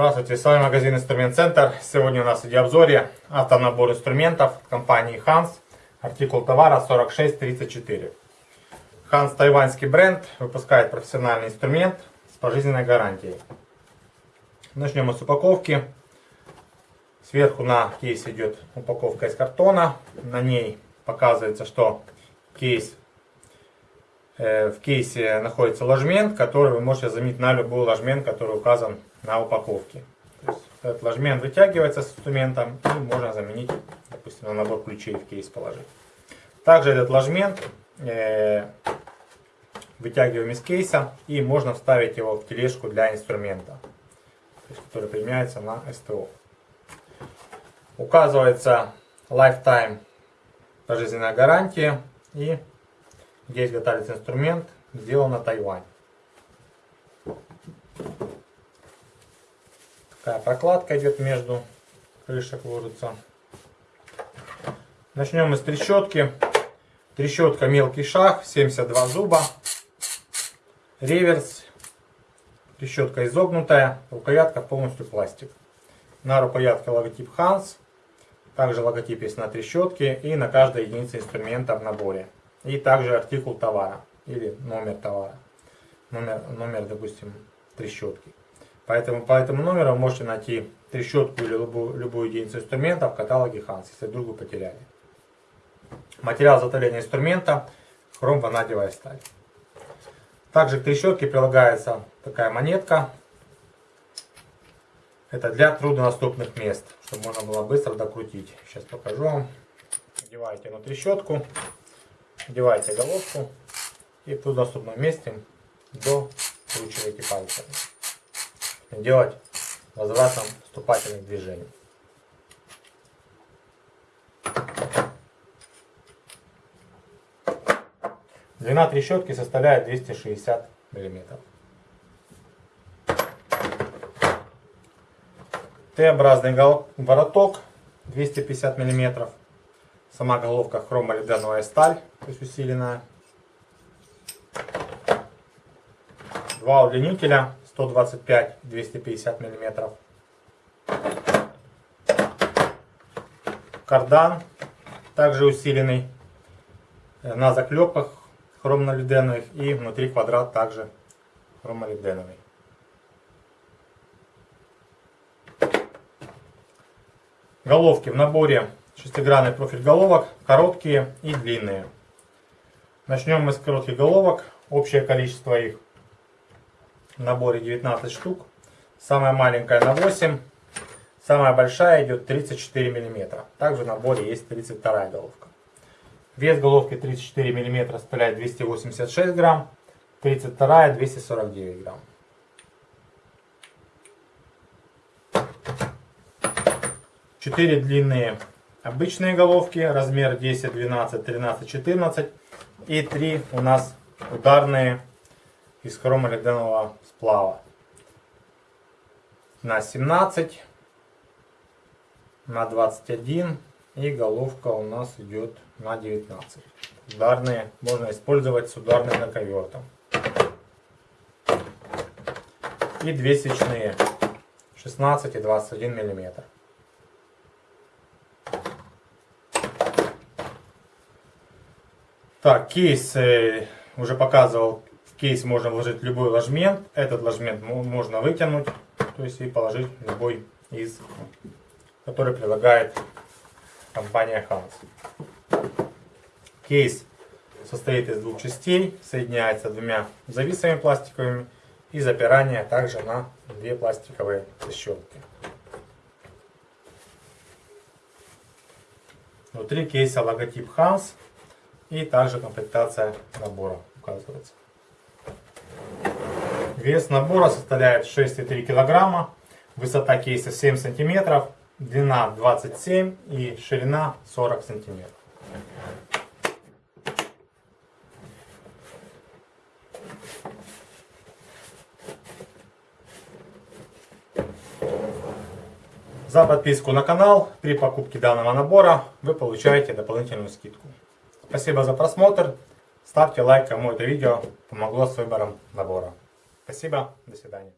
Здравствуйте, с вами магазин Инструмент Центр. Сегодня у нас в видеообзоре автонабор инструментов от компании Hans. Артикул товара 4634. Hans тайваньский бренд, выпускает профессиональный инструмент с пожизненной гарантией. Начнем с упаковки. Сверху на кейс идет упаковка из картона. На ней показывается, что кейс э, в кейсе находится ложмент, который вы можете заменить на любой ложмент, который указан на упаковке. То этот ложмент вытягивается с инструментом и можно заменить, допустим, на набор ключей в кейс положить. Также этот ложмент э, вытягиваем из кейса и можно вставить его в тележку для инструмента, есть, который применяется на СТО. Указывается lifetime пожизненная гарантия и где изготавливается инструмент, сделан на Тайвань. Такая прокладка идет между крышек ложится. Начнем с трещотки. Трещотка мелкий шаг, 72 зуба. Реверс. Трещотка изогнутая. Рукоятка полностью пластик. На рукоятке логотип Hans. Также логотип есть на трещотке и на каждой единице инструмента в наборе. И также артикул товара или номер товара. Номер, номер допустим, трещотки. Поэтому по этому номеру можете найти трещотку или любую, любую единицу инструмента в каталоге Hans, если вдруг вы потеряли. Материал изготовления инструмента хром-ванадиевая сталь. Также к трещотке прилагается такая монетка. Это для труднодоступных мест, чтобы можно было быстро докрутить. Сейчас покажу вам. Одеваете на трещотку, одеваете головку и в труднодоступном месте докручиваете пальцами делать возвратом вступательных движений. Длина трещотки составляет 260 мм. Т-образный вороток 250 мм. Сама головка хромолиденовая сталь, то есть усиленная. Два удлинителя 125-250 мм. Кардан, также усиленный э, на заклепках хромолиденовых и внутри квадрат также хромолиденовый. Головки в наборе шестигранный профиль головок, короткие и длинные. Начнем мы с коротких головок. Общее количество их в наборе 19 штук. Самая маленькая на 8. Самая большая идет 34 мм. Также в наборе есть 32 головка. Вес головки 34 мм составляет 286 грамм. 32 249 грамм. Четыре длинные обычные головки, размер 10, 12, 13, 14. И три у нас ударные из хромолиденового сплава. На 17, на 21 и головка у нас идет на 19. Ударные можно использовать с ударным наковертом. И две свечные 16 и 21 миллиметр. Так, кейс э, уже показывал кейс можно вложить любой ложмент. Этот ложмент можно вытянуть, то есть и положить любой из, который предлагает компания Hans. Кейс состоит из двух частей, соединяется двумя зависами пластиковыми и запирание также на две пластиковые защелки. Внутри кейса логотип Hans и также комплектация набора указывается. Вес набора составляет 6,3 кг, высота кейса 7 см, длина 27 и ширина 40 см. За подписку на канал при покупке данного набора вы получаете дополнительную скидку. Спасибо за просмотр. Ставьте лайк, кому это видео помогло с выбором набора. Спасибо, до свидания.